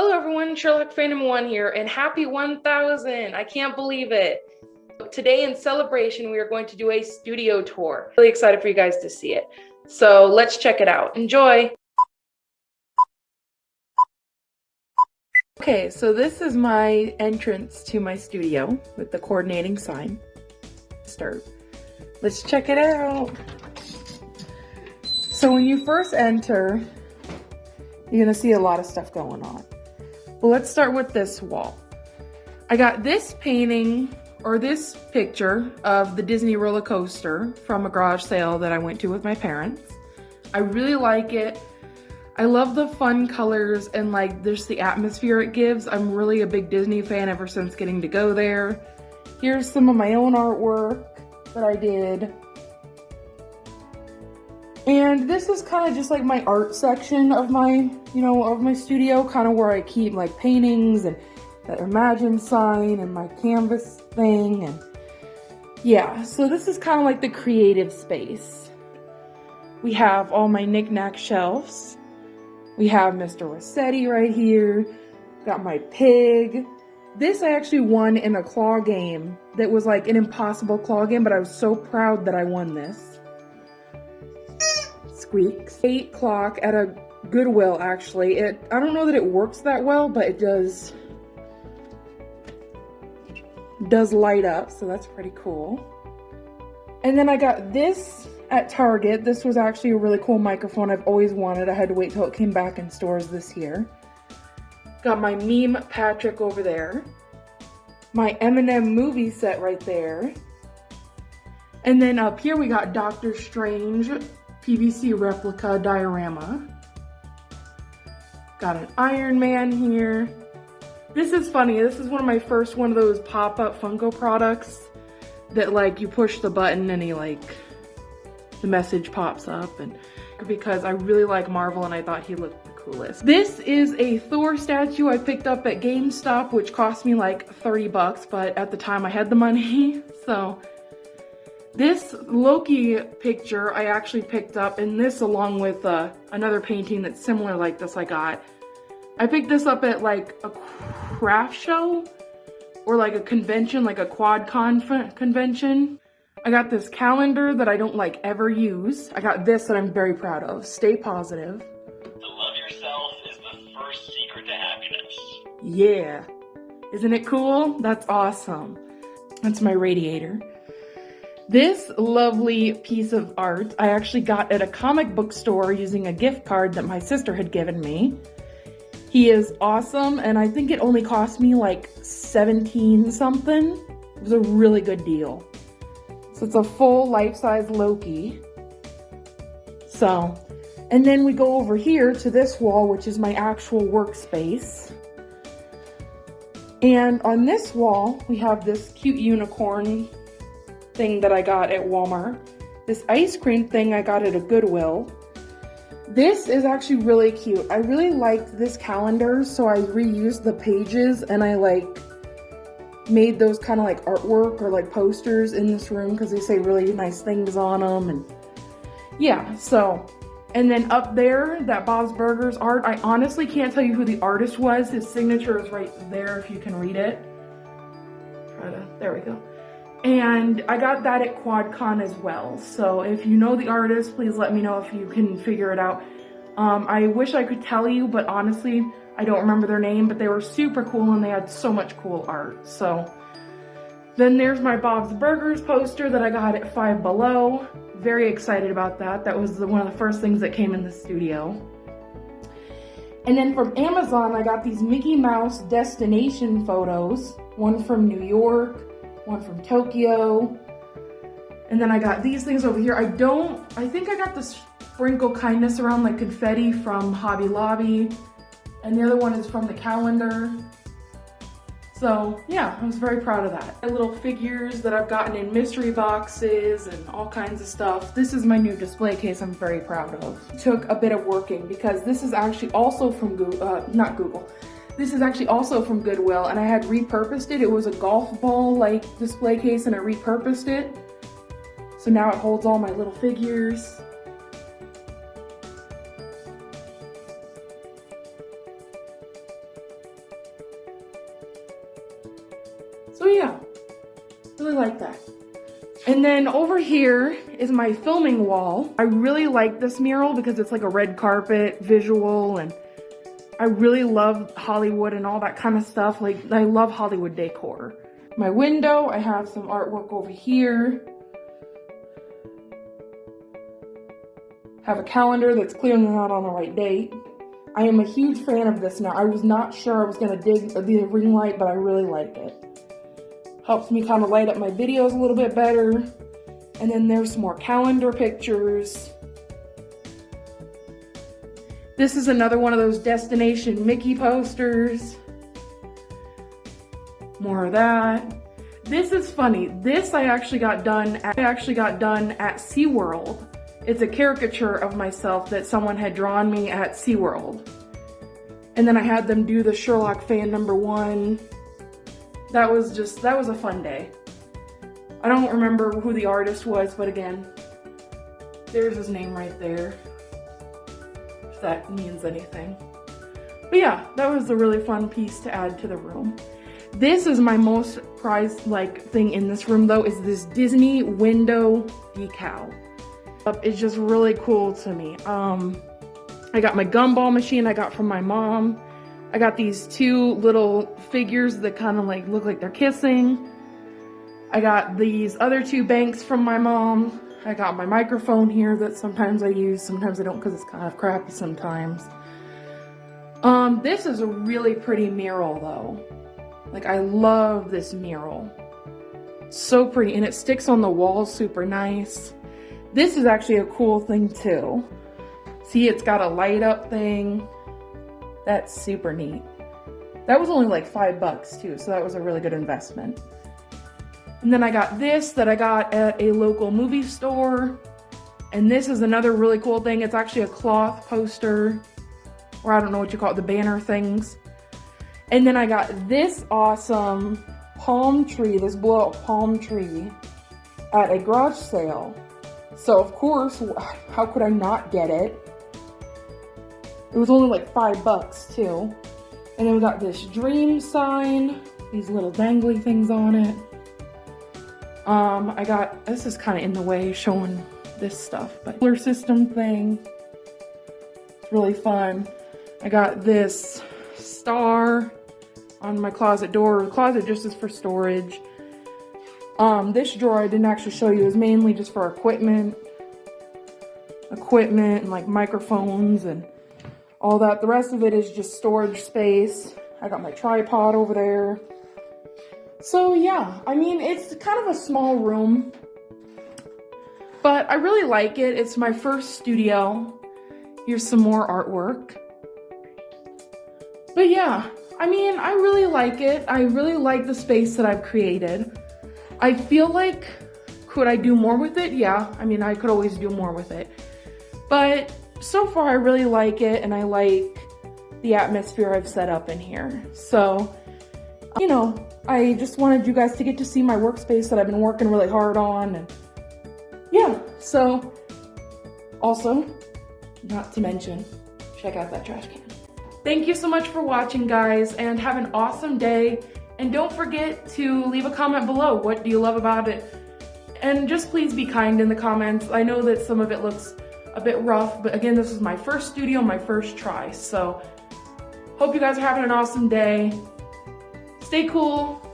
Hello everyone, Sherlock Phantom 1 here, and happy 1000! I can't believe it! Today in celebration, we are going to do a studio tour. Really excited for you guys to see it. So let's check it out. Enjoy! Okay, so this is my entrance to my studio with the coordinating sign. Start. Let's check it out. So when you first enter, you're gonna see a lot of stuff going on. Well, let's start with this wall. I got this painting or this picture of the Disney roller coaster from a garage sale that I went to with my parents. I really like it. I love the fun colors and like just the atmosphere it gives. I'm really a big Disney fan ever since getting to go there. Here's some of my own artwork that I did. And this is kind of just like my art section of my, you know, of my studio, kind of where I keep like paintings and that Imagine sign and my canvas thing. And yeah, so this is kind of like the creative space. We have all my knickknack shelves. We have Mr. Rossetti right here. Got my pig. This I actually won in a claw game that was like an impossible claw game, but I was so proud that I won this squeaks. 8 o'clock at a Goodwill, actually. It I don't know that it works that well, but it does does light up, so that's pretty cool. And then I got this at Target. This was actually a really cool microphone I've always wanted. I had to wait till it came back in stores this year. Got my meme Patrick over there. My Eminem movie set right there. And then up here we got Doctor Strange PVC replica diorama. Got an Iron Man here. This is funny. This is one of my first one of those pop-up Funko products that like you push the button and he like the message pops up and because I really like Marvel and I thought he looked the coolest. This is a Thor statue I picked up at GameStop which cost me like 30 bucks but at the time I had the money so this Loki picture I actually picked up, and this along with uh, another painting that's similar like this I got. I picked this up at like a craft show or like a convention, like a QuadCon convention. I got this calendar that I don't like ever use. I got this that I'm very proud of. Stay positive. To love yourself is the first secret to happiness. Yeah. Isn't it cool? That's awesome. That's my radiator. This lovely piece of art I actually got at a comic book store using a gift card that my sister had given me. He is awesome and I think it only cost me like 17 something. It was a really good deal. So it's a full life-size Loki. So, and then we go over here to this wall, which is my actual workspace. And on this wall, we have this cute unicorn thing that I got at Walmart. This ice cream thing I got at a Goodwill. This is actually really cute. I really liked this calendar, so I reused the pages and I like made those kind of like artwork or like posters in this room because they say really nice things on them and yeah, so and then up there, that Bob's Burgers art, I honestly can't tell you who the artist was. His signature is right there if you can read it. Try to, there we go. And I got that at QuadCon as well. So if you know the artist, please let me know if you can figure it out. Um, I wish I could tell you, but honestly, I don't remember their name, but they were super cool and they had so much cool art. So then there's my Bob's Burgers poster that I got at Five Below. Very excited about that. That was the, one of the first things that came in the studio. And then from Amazon, I got these Mickey Mouse destination photos. One from New York, one from Tokyo. And then I got these things over here. I don't, I think I got the sprinkle kindness around like confetti from Hobby Lobby. And the other one is from the calendar. So yeah, I was very proud of that. Little figures that I've gotten in mystery boxes and all kinds of stuff. This is my new display case I'm very proud of. Took a bit of working because this is actually also from Google, uh, not Google, this is actually also from Goodwill and I had repurposed it. It was a golf ball like display case and I repurposed it. So now it holds all my little figures. So yeah, really like that. And then over here is my filming wall. I really like this mural because it's like a red carpet visual and I really love Hollywood and all that kind of stuff. Like I love Hollywood decor. My window, I have some artwork over here. Have a calendar that's clearly not on the right date. I am a huge fan of this now. I was not sure I was gonna dig the ring light, but I really like it. Helps me kind of light up my videos a little bit better. And then there's some more calendar pictures. This is another one of those Destination Mickey posters. More of that. This is funny. This I actually got done at, I actually got done at SeaWorld. It's a caricature of myself that someone had drawn me at SeaWorld. And then I had them do the Sherlock fan number one. That was just, that was a fun day. I don't remember who the artist was, but again, there's his name right there. That means anything. But yeah, that was a really fun piece to add to the room. This is my most prized like thing in this room though, is this Disney window decal. It's just really cool to me. Um, I got my gumball machine I got from my mom. I got these two little figures that kind of like look like they're kissing. I got these other two banks from my mom. I got my microphone here that sometimes I use, sometimes I don't because it's kind of crappy sometimes. Um, this is a really pretty mural though. Like I love this mural. So pretty and it sticks on the wall super nice. This is actually a cool thing too. See, it's got a light up thing. That's super neat. That was only like five bucks too, so that was a really good investment. And then I got this that I got at a local movie store. And this is another really cool thing. It's actually a cloth poster, or I don't know what you call it, the banner things. And then I got this awesome palm tree, this blow up palm tree at a garage sale. So of course, how could I not get it? It was only like five bucks too. And then we got this dream sign, these little dangly things on it. Um, I got, this is kind of in the way showing this stuff, but solar system thing. It's really fun. I got this star on my closet door. The closet just is for storage. Um, this drawer I didn't actually show you is mainly just for equipment. Equipment and like microphones and all that. The rest of it is just storage space. I got my tripod over there. So yeah, I mean, it's kind of a small room, but I really like it. It's my first studio. Here's some more artwork. But yeah, I mean, I really like it. I really like the space that I've created. I feel like, could I do more with it? Yeah, I mean, I could always do more with it. But so far, I really like it and I like the atmosphere I've set up in here. So, you know, I just wanted you guys to get to see my workspace that I've been working really hard on. And yeah, so also, not to mention, check out that trash can. Thank you so much for watching, guys, and have an awesome day. And don't forget to leave a comment below. What do you love about it? And just please be kind in the comments. I know that some of it looks a bit rough, but again, this is my first studio, my first try. So hope you guys are having an awesome day. Stay cool.